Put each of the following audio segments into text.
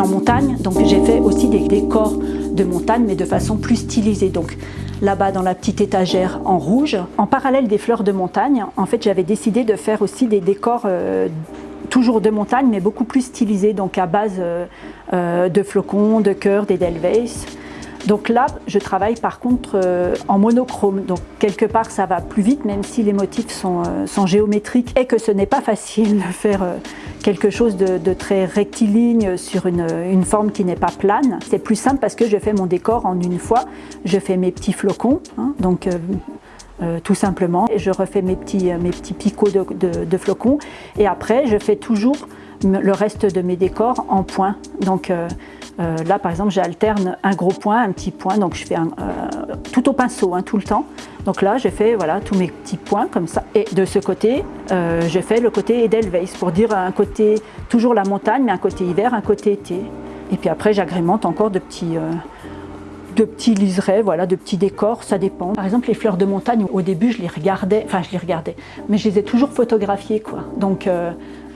en montagne, donc j'ai fait aussi des décors de montagne, mais de façon plus stylisée. Donc là-bas dans la petite étagère en rouge. En parallèle des fleurs de montagne, en fait j'avais décidé de faire aussi des décors euh, toujours de montagne, mais beaucoup plus stylisés, donc à base euh, euh, de flocons, de cœurs, d'edelweiss. Donc là, je travaille par contre en monochrome. Donc quelque part, ça va plus vite, même si les motifs sont, sont géométriques et que ce n'est pas facile de faire quelque chose de, très rectiligne sur une, forme qui n'est pas plane. C'est plus simple parce que je fais mon décor en une fois. Je fais mes petits flocons, hein, donc euh, euh, tout simplement. Et je refais mes petits, mes petits picots de, flocons. Et après, je fais toujours le reste de mes décors en points. Donc euh, là, par exemple, j'alterne un gros point, un petit point. Donc je fais un, tout au pinceau, hein, tout le temps. Donc là, j'ai fait voilà, tous mes petits points comme ça. Et de ce côté, euh, j'ai fait le côté Edelweiss pour dire un côté, toujours la montagne, mais un côté hiver, un côté été. Et puis après, j'agrémente encore de petits, euh, de petits liserets, voilà, de petits décors, ça dépend. Par exemple, les fleurs de montagne, au début, je les regardais, enfin, je les regardais, mais je les ai toujours photographiées, quoi. Donc,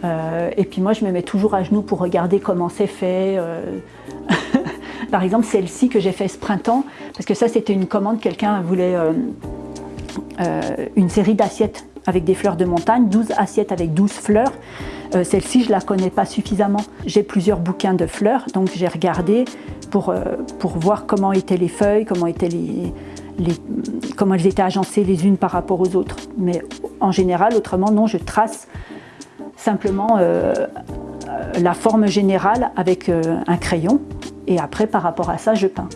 euh, et puis moi, je me mets toujours à genoux pour regarder comment c'est fait. Par exemple, celle-ci que j'ai fait ce printemps, parce que ça, c'était une commande, quelqu'un voulait euh, une série d'assiettes avec des fleurs de montagne, 12 assiettes avec 12 fleurs. Euh, celle-ci, je la connais pas suffisamment. J'ai plusieurs bouquins de fleurs, donc j'ai regardé pour, euh, pour voir comment étaient les feuilles, comment, étaient les, comment elles étaient agencées les unes par rapport aux autres. Mais en général, autrement, non, je trace simplement la forme générale avec un crayon et après, par rapport à ça, je peins.